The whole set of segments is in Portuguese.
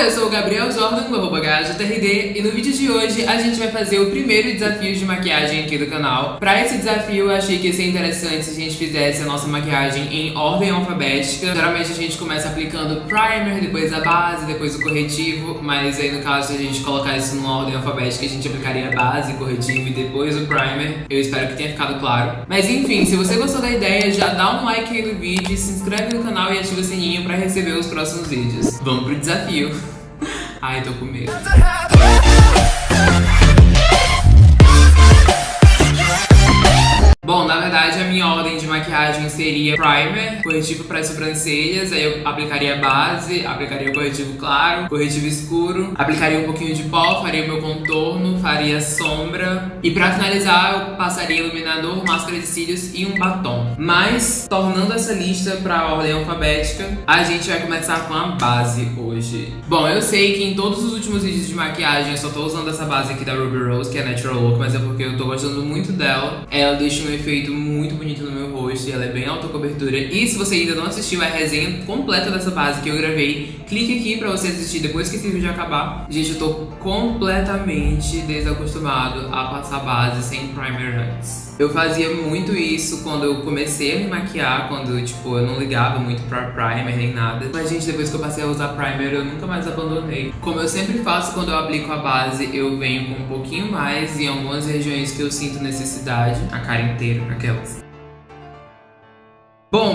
Oi, eu sou o Gabriel Jordan, do GajoTRD, e no vídeo de hoje a gente vai fazer o primeiro desafio de maquiagem aqui do canal. Pra esse desafio eu achei que ia ser interessante se a gente fizesse a nossa maquiagem em ordem alfabética. Geralmente a gente começa aplicando primer, depois a base, depois o corretivo, mas aí no caso se a gente colocar isso numa ordem alfabética a gente aplicaria a base, corretivo e depois o primer. Eu espero que tenha ficado claro. Mas enfim, se você gostou da ideia, já dá um like aí no vídeo, se inscreve no canal e ativa o sininho pra receber os próximos vídeos. Vamos pro desafio. Ai, tô com medo. Bom, na verdade a minha ordem de maquiagem seria primer, corretivo para as sobrancelhas, aí eu aplicaria base, aplicaria o corretivo claro, corretivo escuro, aplicaria um pouquinho de pó, faria o meu contorno, faria sombra e para finalizar eu passaria iluminador, máscara de cílios e um batom. Mas, tornando essa lista para a ordem alfabética, a gente vai começar com a base hoje. Bom, eu sei que em todos os últimos vídeos de maquiagem eu só tô usando essa base aqui da Ruby Rose, que é Natural Look, mas é porque eu tô gostando muito dela. Ela deixa um efeito muito bonito no meu rosto e ela é bem alta cobertura. E se você ainda não assistiu a resenha completa dessa base que eu gravei, clique aqui pra você assistir depois que esse vídeo acabar. Gente, eu tô completamente desacostumado a passar base sem primer antes. Eu fazia muito isso quando eu comecei a me maquiar, quando, tipo, eu não ligava muito pra primer nem nada. Mas, gente, depois que eu passei a usar primer, eu nunca mais abandonei. Como eu sempre faço quando eu aplico a base, eu venho com um pouquinho mais em algumas regiões que eu sinto necessidade. A cara inteira, aquelas. Bom, o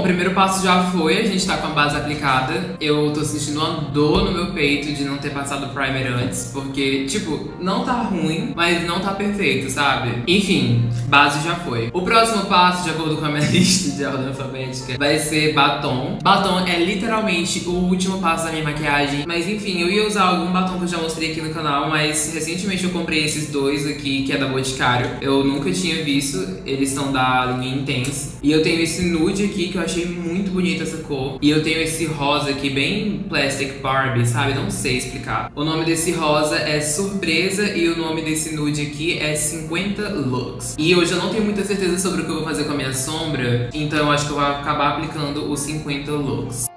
primeiro passo já foi, a gente tá com a base aplicada. Eu tô sentindo uma dor no meu peito de não ter passado o primer antes, porque, tipo, não tá ruim, mas não tá perfeito, sabe? Enfim, base já foi. O próximo passo, de acordo com a minha lista de ordem alfabética, vai ser batom. Batom é literalmente o último passo da minha maquiagem, mas enfim, eu ia usar algum batom que eu já mostrei aqui no canal, mas recentemente eu comprei esses dois aqui, que é da Boticário. Eu nunca tinha visto, eles são da linha Intense. E eu tenho esse nude aqui, que eu achei muito bonita essa cor. E eu tenho esse rosa aqui, bem Plastic Barbie, sabe? Não sei explicar. O nome desse rosa é Surpresa e o nome desse nude aqui é 50 Looks. E hoje eu não tenho muita certeza sobre o que eu vou fazer com a minha sombra, então eu acho que eu vou acabar aplicando os 50 Looks.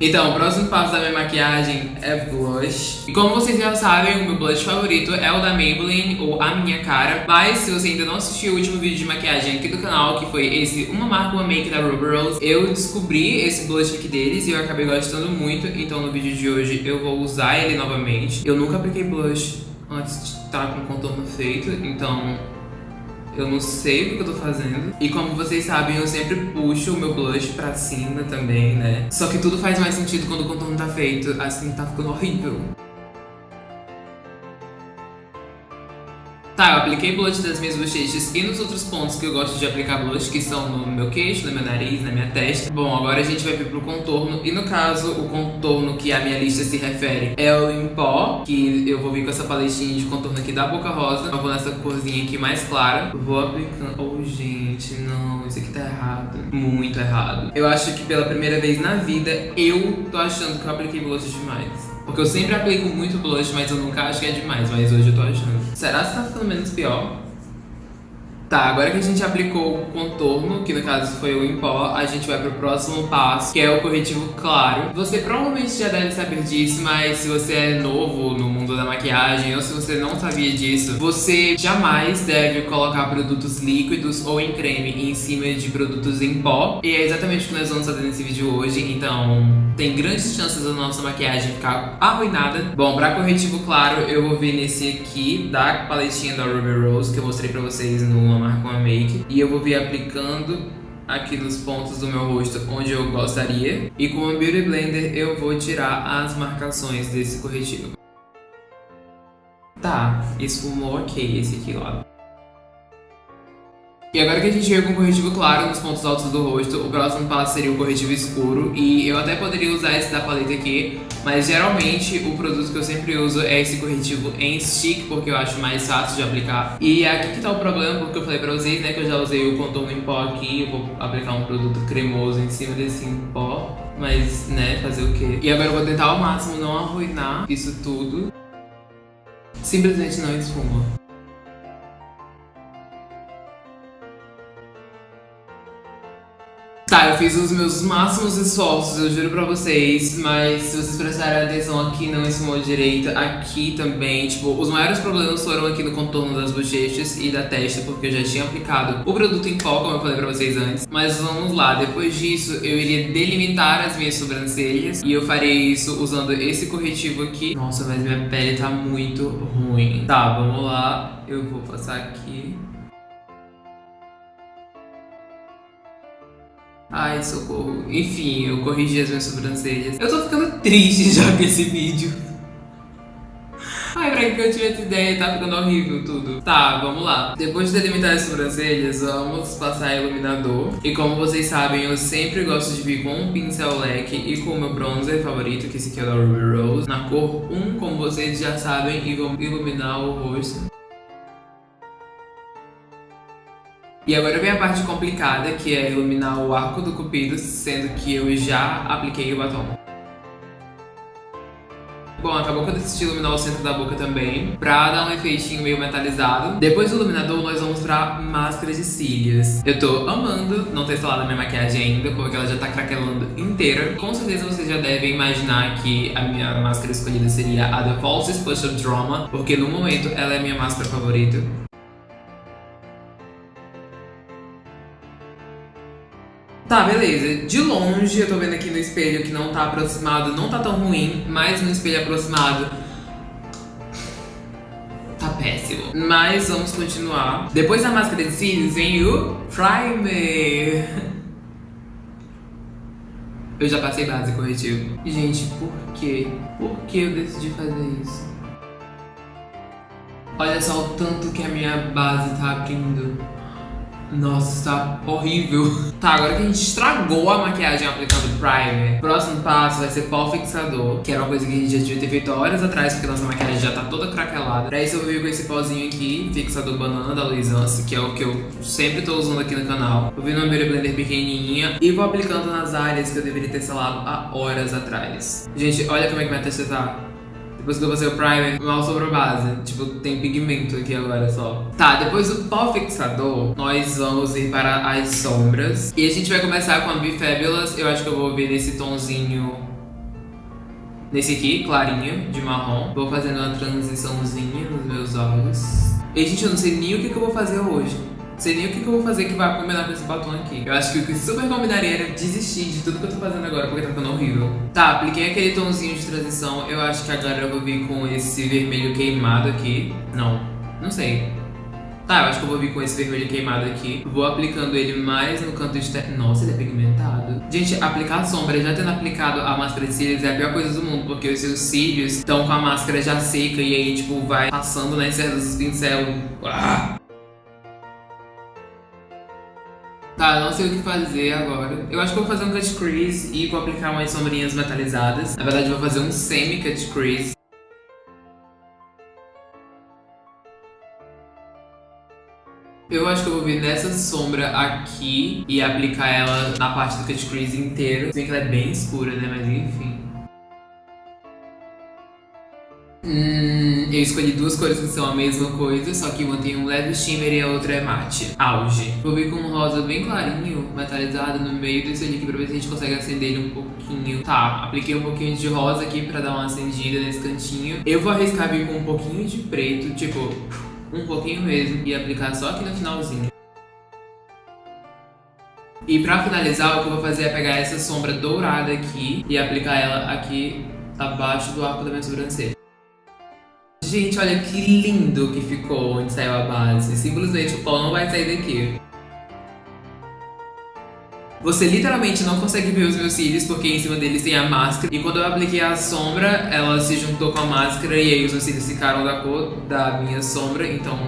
Então, o próximo passo da minha maquiagem é blush. E como vocês já sabem, o meu blush favorito é o da Maybelline, ou A Minha Cara. Mas se você ainda não assistiu o último vídeo de maquiagem aqui do canal, que foi esse Uma Marca Uma Make da Ruby Rose, eu descobri esse blush aqui deles e eu acabei gostando muito. Então no vídeo de hoje eu vou usar ele novamente. Eu nunca apliquei blush antes de estar com o contorno feito, então eu não sei o que eu tô fazendo. E como vocês sabem, eu sempre puxo o meu blush pra cima também, né? Só que tudo faz mais sentido quando o contorno tá feito. Assim, tá ficando horrível. Tá, eu apliquei blush das minhas bochechas e nos outros pontos que eu gosto de aplicar blush, que são no meu queixo, no meu nariz, na minha testa. Bom, agora a gente vai vir pro contorno. E no caso, o contorno que a minha lista se refere é o em pó, que eu vou vir com essa paletinha de contorno aqui da Boca Rosa. Eu vou nessa corzinha aqui mais clara. Vou aplicando... Oh, gente, não, isso aqui tá errado. Muito errado. Eu acho que pela primeira vez na vida, eu tô achando que eu apliquei blush demais. Porque eu sempre aplico muito blush, mas eu nunca acho que é demais. Mas hoje eu tô achando. Será que tá ficando menos pior? Tá, agora que a gente aplicou o contorno, que no caso foi o em pó, a gente vai pro próximo passo, que é o corretivo claro. Você provavelmente já deve saber disso, mas se você é novo no mundo da maquiagem ou se você não sabia disso, você jamais deve colocar produtos líquidos ou em creme em cima de produtos em pó. E é exatamente o que nós vamos fazer nesse vídeo hoje, então tem grandes chances da nossa maquiagem ficar arruinada. Bom, pra corretivo claro, eu vou vir nesse aqui, da paletinha da Ruby Rose, que eu mostrei pra vocês no marca uma make e eu vou vir aplicando aqui nos pontos do meu rosto onde eu gostaria e com o Beauty Blender eu vou tirar as marcações desse corretivo. Tá, esfumou ok esse aqui lá. E agora que a gente chega com o corretivo claro nos pontos altos do rosto, o próximo passo seria o corretivo escuro. E eu até poderia usar esse da paleta aqui, mas geralmente o produto que eu sempre uso é esse corretivo em stick, porque eu acho mais fácil de aplicar. E aqui que tá o problema, porque eu falei pra vocês, né, que eu já usei o contorno em pó aqui, eu vou aplicar um produto cremoso em cima desse em pó. Mas, né, fazer o quê? E agora eu vou tentar ao máximo não arruinar isso tudo. Simplesmente não esfuma. Fiz os meus máximos esforços, eu juro pra vocês, mas se vocês prestarem atenção aqui não esfumou direito, aqui também, tipo, os maiores problemas foram aqui no contorno das bochechas e da testa, porque eu já tinha aplicado o produto em pó, como eu falei pra vocês antes. Mas vamos lá, depois disso eu iria delimitar as minhas sobrancelhas e eu farei isso usando esse corretivo aqui. Nossa, mas minha pele tá muito ruim. Tá, vamos lá, eu vou passar aqui. Ai, socorro. Enfim, eu corrigi as minhas sobrancelhas. Eu tô ficando triste já com esse vídeo. Ai, pra que eu tive essa ideia? Tá ficando horrível tudo. Tá, vamos lá. Depois de delimitar as sobrancelhas, vamos passar iluminador. E como vocês sabem, eu sempre gosto de vir com um pincel leque e com o meu bronzer favorito, que esse aqui é da Ruby Rose. Na cor 1, como vocês já sabem, e vou iluminar o rosto. E agora vem a parte complicada, que é iluminar o arco do cupido, sendo que eu já apliquei o batom. Bom, acabou que eu decidi iluminar o centro da boca também, pra dar um efeitinho meio metalizado. Depois do iluminador, nós vamos pra máscara de cílios. Eu tô amando não ter instalado a minha maquiagem ainda, porque ela já tá craquelando inteira. Com certeza vocês já devem imaginar que a minha máscara escolhida seria a The False Special Drama, porque no momento ela é a minha máscara favorita. Tá, beleza. De longe, eu tô vendo aqui no espelho que não tá aproximado, não tá tão ruim, mas no espelho aproximado tá péssimo. Mas vamos continuar. Depois da máscara de cílios vem o primer. Eu já passei base corretivo. Gente, por quê? Por que eu decidi fazer isso? Olha só o tanto que a minha base tá abrindo. Nossa, está horrível. Tá, agora que a gente estragou a maquiagem aplicando primer, próximo passo vai ser pó fixador, que era uma coisa que a gente já devia ter feito horas atrás, porque nossa maquiagem já tá toda craquelada. Pra isso eu vir com esse pozinho aqui, fixador banana da Luisance, que é o que eu sempre tô usando aqui no canal. Vou vir numa Beauty Blender pequenininha e vou aplicando nas áreas que eu deveria ter selado há horas atrás. Gente, olha como é que minha testa tá. Depois que eu passei o primer, mal sobrou base. Tipo, tem pigmento aqui agora só. Tá, depois do pó fixador, nós vamos ir para as sombras. E a gente vai começar com a Be Fabulous. Eu acho que eu vou vir nesse tonzinho... Nesse aqui, clarinho, de marrom. Vou fazendo uma transiçãozinha nos meus olhos. E, gente, eu não sei nem o que, que eu vou fazer hoje sei nem o que, que eu vou fazer que vai combinar com esse batom aqui. Eu acho que o que super combinaria era desistir de tudo que eu tô fazendo agora, porque tá ficando horrível. Tá, apliquei aquele tomzinho de transição. Eu acho que agora eu vou vir com esse vermelho queimado aqui. Não, não sei. Tá, eu acho que eu vou vir com esse vermelho queimado aqui. Vou aplicando ele mais no canto externo. Nossa, ele é pigmentado. Gente, aplicar sombra, já tendo aplicado a máscara de cílios, é a pior coisa do mundo. Porque os seus cílios estão com a máscara já seca e aí, tipo, vai passando nas cerdas dos pincel. Ah! Tá, não sei o que fazer agora. Eu acho que vou fazer um cut crease e vou aplicar umas sombrinhas metalizadas. Na verdade, vou fazer um semi cut crease. Eu acho que eu vou vir nessa sombra aqui e aplicar ela na parte do cut crease inteiro. Se bem que ela é bem escura, né? Mas enfim. Hum, eu escolhi duas cores que são a mesma coisa, só que uma tem um leve shimmer e a outra é mate. Auge. Vou vir com um rosa bem clarinho, metalizado no meio desse aqui pra ver se a gente consegue acender ele um pouquinho. Tá, apliquei um pouquinho de rosa aqui pra dar uma acendida nesse cantinho. Eu vou arriscar vir com um pouquinho de preto, tipo, um pouquinho mesmo, e aplicar só aqui no finalzinho. E pra finalizar, o que eu vou fazer é pegar essa sombra dourada aqui e aplicar ela aqui abaixo do arco da minha sobrancelha. Gente, olha que lindo que ficou onde saiu a base. Simplesmente o pó não vai sair daqui. Você literalmente não consegue ver os meus cílios porque em cima deles tem a máscara. E quando eu apliquei a sombra, ela se juntou com a máscara e aí os meus cílios ficaram da cor da minha sombra. Então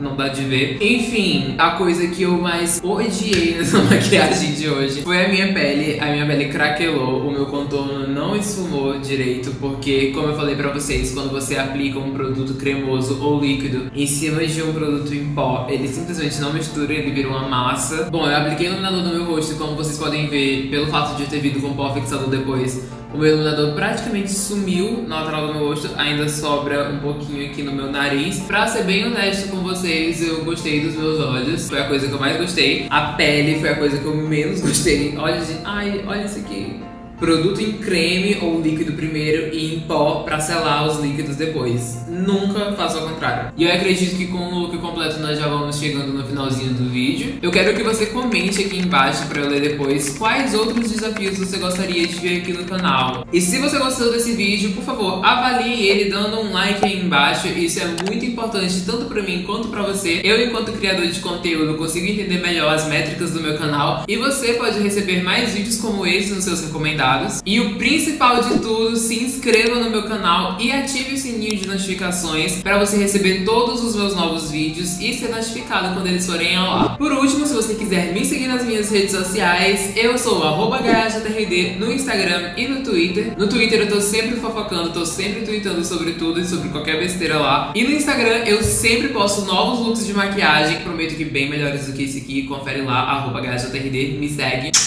não dá de ver. Enfim, a coisa que eu mais odiei nessa maquiagem de hoje foi a minha pele. A minha pele craquelou, o meu contorno não esfumou direito, porque, como eu falei pra vocês, quando você aplica um produto cremoso ou líquido em cima de um produto em pó, ele simplesmente não mistura, ele vira uma massa. Bom, eu apliquei iluminador no meu rosto como vocês podem ver, pelo fato de eu ter vindo com pó fixador depois, O meu iluminador praticamente sumiu na lateral do meu rosto, ainda sobra um pouquinho aqui no meu nariz. Pra ser bem honesto com vocês, eu gostei dos meus olhos, foi a coisa que eu mais gostei. A pele foi a coisa que eu menos gostei. Olha, gente, ai, olha isso aqui produto em creme ou líquido primeiro e em pó para selar os líquidos depois. Nunca faça ao contrário. E eu acredito que com o look completo nós já vamos chegando no finalzinho do vídeo. Eu quero que você comente aqui embaixo para eu ler depois quais outros desafios você gostaria de ver aqui no canal. E se você gostou desse vídeo, por favor, avalie ele dando um like aí embaixo. Isso é muito importante tanto para mim quanto para você. Eu, enquanto criador de conteúdo, consigo entender melhor as métricas do meu canal e você pode receber mais vídeos como esse nos seus recomendados E o principal de tudo, se inscreva no meu canal e ative o sininho de notificações para você receber todos os meus novos vídeos e ser notificado quando eles forem ao ar. Por último, se você quiser me seguir nas minhas redes sociais, eu sou GajaTRD no Instagram e no Twitter. No Twitter eu tô sempre fofocando, tô sempre tweetando sobre tudo e sobre qualquer besteira lá. E no Instagram eu sempre posto novos looks de maquiagem, prometo que bem melhores do que esse aqui. Confere lá, GajaTRD, me segue.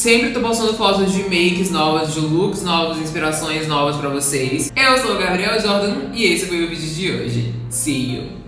Sempre tô postando fotos de makes novas, de looks novos, inspirações novas pra vocês. Eu sou o Gabriel Jordan e esse foi o vídeo de hoje. See you!